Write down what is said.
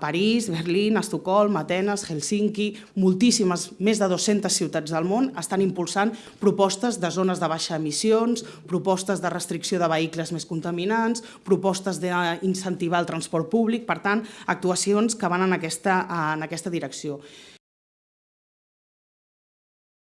París, Berlín, Estocolm, Atenes, Helsinki, moltíssimes, més de 200 ciutats del món estan impulsant propostes de zones de baixa emissions, propostes de restricció de vehicles més contaminants, propostes d'incentivar el transport públic, per tant, actuacions que van en aquesta, en aquesta direcció.